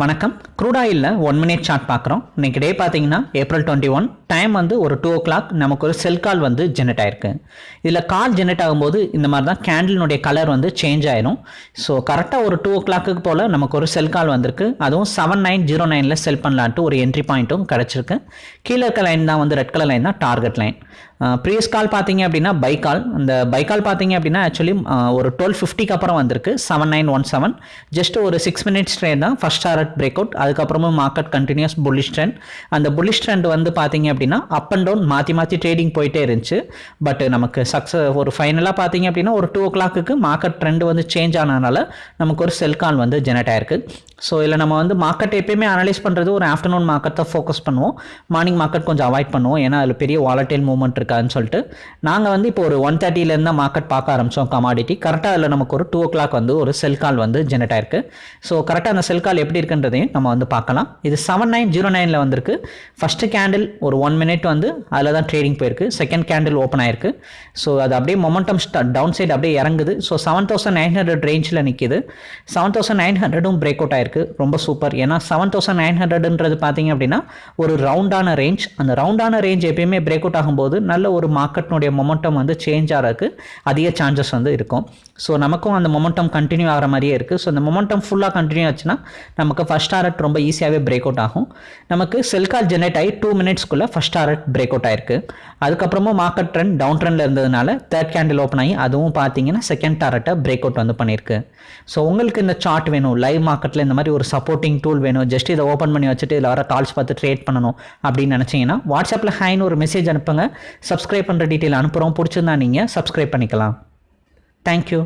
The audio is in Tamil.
வணக்கம். க்ரூட் ஒன் மினிட் சார்ட் பார்க்குறோம். இன்னைக்கு டே பார்த்தீங்கன்னா ஏப்ரல் டுவெண்ட்டி ஒன் டைம் வந்து ஒரு டூ ஓ கிளாக் நமக்கு ஒரு செல் கால் வந்து ஜெனரேட் ஆயிருக்கு. இதில் கால் ஜெனரேட் ஆகும்போது இந்த மாதிரி தான் கேண்டிலினுடைய கலர் வந்து சேஞ்ச் ஆயிரும். ஸோ கரெக்டாக ஒரு டூ ஓ கிளாக்கு போல் நமக்கு ஒரு செல் கால் வந்திருக்கு. அதுவும் செவன் நைன் ஜீரோ நைனில் செல் பண்ணலான்ட்டு ஒரு என்ட்ரி பாயிண்ட்டும் கிடச்சிருக்கு. கீழே இருக்க லைன் தான் வந்து ரெட் கலர் லைன் தான் டார்கெட் லைன் ப்ரீவியஸ் கால் பார்த்தீங்க அப்படின்னா பை கால் இந்த பை கால் பார்த்தீங்க அப்படின்னா ஆக்சுவலி ஒரு டுவெல் ஃபிஃப்டிக்கு அப்புறம் வந்திருக்கு. Seven nine one seven just ஒரு சிக்ஸ் மினிட்ஸ் ட்ரெயின் தான். ஃபஸ்ட் டாரட் பிரேக் அவுட் அதுக்கப்புறமும் மார்க்கெட் கண்டினியூஸ் புல்லிஷ் ட்ரெண்ட் அந்த புல்லிஷ் ட்ரெண்ட் வந்து பார்த்தீங்க அப்படின்னா அப் அண்ட் டவுன் மாற்றி மாற்றி ட்ரேடிங் போயிட்டே இருந்துச்சு. பட் நமக்கு சக்ஸஸ் ஒரு ஃபைனலாக பார்த்தீங்க அப்படின்னா ஒரு டூ ஓ கிளாக்கு மார்க்கெட் ட்ரெண்ட் வந்து சேஞ்ச் ஆனதுனால நமக்கு ஒரு செல் கால் வந்து ஜெனரேட் ஆயிருக்கு. ஸோ இதில் நம்ம வந்து மார்க்கெட் எப்பயுமே அனலைஸ் பண்ணுறது ஒரு ஆஃப்டர்நூன் மார்க்கெட் தான் ஃபோக்கஸ் பண்ணுவோம். மார்னிங் மார்க்கெட் கொஞ்சம் அவாய்ட் பண்ணுவோம். ஏன்னா அதில் பெரிய வாலட்டைல் மூவ்மெண்ட் இருக்காதுன்னு சொல்லிட்டு. நாங்கள் வந்து இப்போ ஒரு ஒன் தேர்ட்டிலேருந்து தான் மார்க்கெட் பார்க்க ஆரம்பித்தோம் கமாடிட்டி கரெக்டாக அதில் நமக்கு ஒரு டூ ஓ கிளாக் வந்து ஒரு செல் கால் வந்து ஜெனரேட் ஆயிருக்கு. ஸோ கரெக்டாக அந்த செல் கால் எப்படி இருக்குன்றதையும் நம்ம வந்து பார்க்கலாம். இது செவன் நைன் ஜீரோ நைனில் வந்திருக்கு. ஃபஸ்ட்டு கேண்டில் ஒரு ஒன் மினிட் வந்து அதில் தான் ட்ரேடிங் போயிருக்கு. செகண்ட் கேண்டில் ஓப்பன் ஆயிருக்கு. ஸோ அது அப்படியே மொமெண்டம் டவுன் சைடு அப்படியே இறங்குது. So seven thousand nine hundred ரேஞ்சில் நிற்கிது செவன் தௌசண்ட் நைன் ஹண்ட்ரடும் பிரேக் அவுட் ஆயிருக்கு. ரொம்ப சூப்பர் ஏன்னா செவன் தௌசண்ட் நைன் ஹண்ட்ரட்ன்றது பார்த்தீங்க அப்படின்னா ஒரு ரவுண்டான ரேஞ்ச் அந்த ரவுண்டான ரேஞ்ச் எப்பயுமே பிரேக் அவுட் ஆகும்போது நல்ல ஒரு மார்க்கெட்னுடைய மொமெண்டம் வந்து சேஞ்ச் ஆகிறதுக்கு அதிக சான்சஸ் வந்து இருக்கும். ஸோ நமக்கும் அந்த மொமெண்டம் கண்டினியூ ஆகிற மாதிரியே இருக்குது ஸோ அந்த மொமெண்டம் ஃபுல்லாக கண்டினியூ ஆச்சுன்னா நமக்கு ஃபஸ்ட் டாரட் ரொம்ப ஈஸியாகவே பிரேக் அவுட் ஆகும். நமக்கு செல் கால் ஜெனரேட் ஆகி டூ மினிட்ஸ்க்குள்ளே ஃபஸ்ட் டாரட் பிரேக் அவுட் ஆயிருக்கு. அதுக்கப்புறமும் மார்க்கெட் ட்ரெண்ட் டவுன் ட்ரெண்டில் இருந்ததுனால தேர்ட் கேண்டில் ஓப்பன் ஆகி அதுவும் பார்த்தீங்கன்னா செகண்ட் டாரட்டை பிரேக் அவுட் வந்து பண்ணியிருக்கு. ஸோ உங்களுக்கு இந்த சார்ட் வேணும். லைவ் மார்க்கெட்டில் இந்த மாதிரி ஒரு சப்போர்ட்டிங் டூல் வேணும். ஜஸ்ட் இதை ஓப்பன் பண்ணி வச்சுட்டு இதில் வர கால்ஸ் பார்த்து ட்ரேட் பண்ணணும் அப்படின்னு நினச்சிங்கன்னா வாட்ஸ்அப்பில் ஹைன்னு ஒரு மெசேஜ் அனுப்புங்க. சப்ஸ்கிரைப் பண்ணுற டீட்டெயில் அனுப்புகிறோம் பிடிச்சிருந்தா நீங்கள் சப்ஸ்கிரைப் பண்ணிக்கலாம். தேங்க்யூ